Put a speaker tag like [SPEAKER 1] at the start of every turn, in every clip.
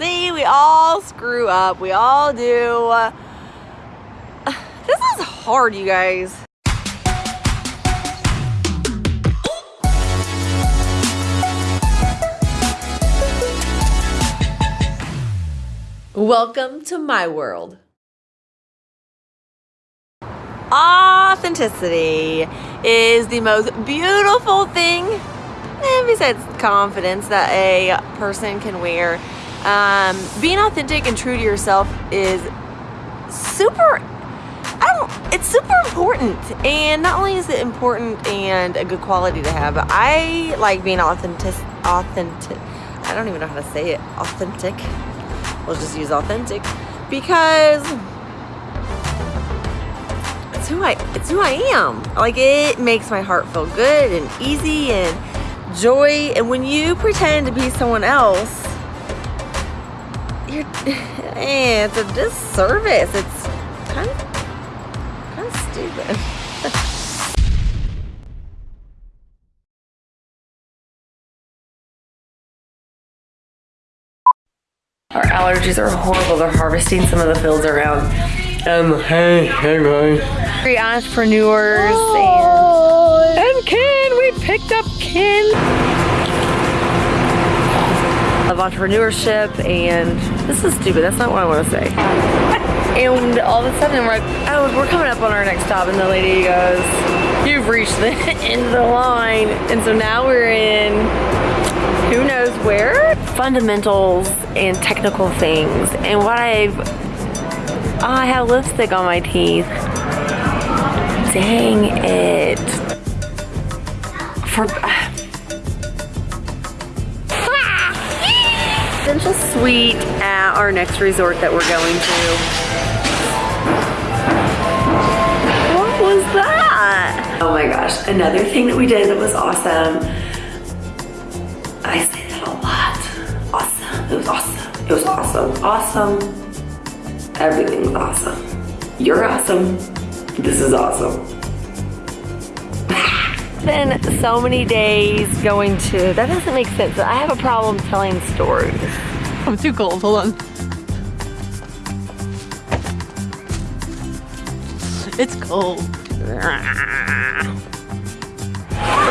[SPEAKER 1] See, we all screw up. We all do. This is hard, you guys. Welcome to my world. Authenticity is the most beautiful thing, besides confidence, that a person can wear. Um, being authentic and true to yourself is super I don't, it's super important. And not only is it important and a good quality to have, but I like being authentic, authentic. I don't even know how to say it. Authentic. We'll just use authentic because it's who I, it's who I am. Like it makes my heart feel good and easy and joy. And when you pretend to be someone else, you're, eh, it's a disservice. It's kind of kind of stupid. Our allergies are horrible. They're harvesting some of the fields around. Um, hey, hey guys. Three entrepreneurs and, and Ken. We picked up Ken. Of entrepreneurship and this is stupid. That's not what I want to say. And all of a sudden, we're like, oh, we're coming up on our next stop. And the lady goes, you've reached the end of the line. And so now we're in who knows where? Fundamentals and technical things. And what I've, oh, I have lipstick on my teeth. Dang it. For, Essential Suite at uh, our next resort that we're going to. What was that? Oh my gosh, another thing that we did that was awesome. I say that a lot. Awesome, it was awesome. It was awesome, awesome. Everything was awesome. You're awesome. This is awesome. Been so many days going to, that doesn't make sense. I have a problem telling stories.
[SPEAKER 2] I'm too cold, hold on. It's cold.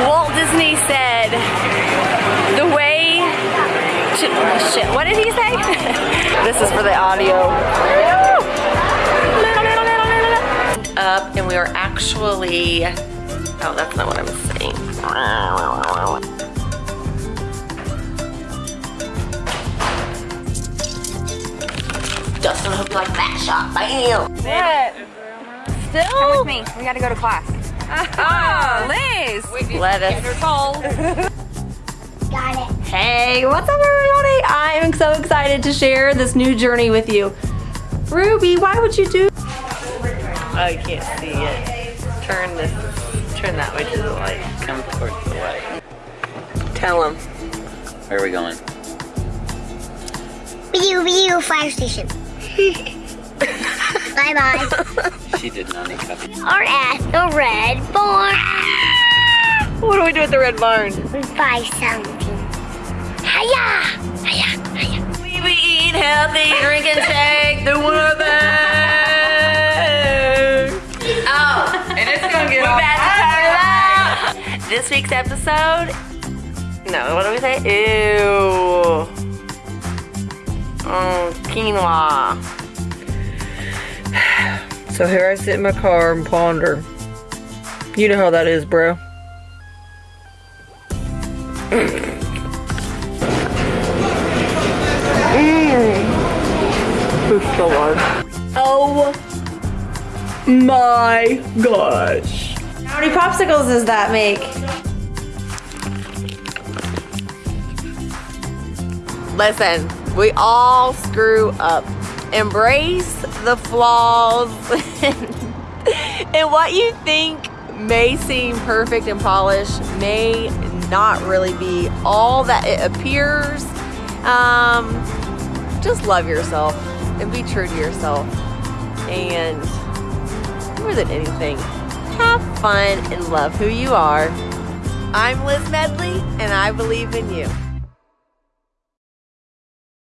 [SPEAKER 1] Walt Disney said, the way, shit, shit what did he say? this is for the audio. Up and we are actually, oh that's not what I'm saying. Dustin, I hope you like that shot. Bam!
[SPEAKER 3] What? Still? Come with me. We gotta go to class.
[SPEAKER 2] Oh, Liz!
[SPEAKER 1] Lettuce.
[SPEAKER 2] Get cold.
[SPEAKER 1] Got it. Hey, what's up everybody? I am so excited to share this new journey with you. Ruby, why would you do? I can't see it. Turn this, turn that way to the light.
[SPEAKER 4] Come towards the light.
[SPEAKER 1] Tell him.
[SPEAKER 4] Where are we going?
[SPEAKER 5] View, view, fire station. Bye bye.
[SPEAKER 4] She did not eat coffee.
[SPEAKER 5] Or at the red barn.
[SPEAKER 1] What do we do at the red barn?
[SPEAKER 5] We buy something. Hiya! Hiya! Hiya!
[SPEAKER 1] We be eat healthy, drinking shake, doing our thing. Oh,
[SPEAKER 2] And it's gonna get
[SPEAKER 1] we're
[SPEAKER 2] all
[SPEAKER 1] about to turn it out. This week's episode. No, what do we say? Ew. Oh, quinoa. So here I sit in my car and ponder. You know how that is, bro. It's so hard. Oh my gosh. How many popsicles does that make? Listen, we all screw up. Embrace the flaws and what you think may seem perfect and polished may not really be all that it appears. Um, just love yourself and be true to yourself. And more than anything, have fun and love who you are. I'm Liz Medley, and I believe in you.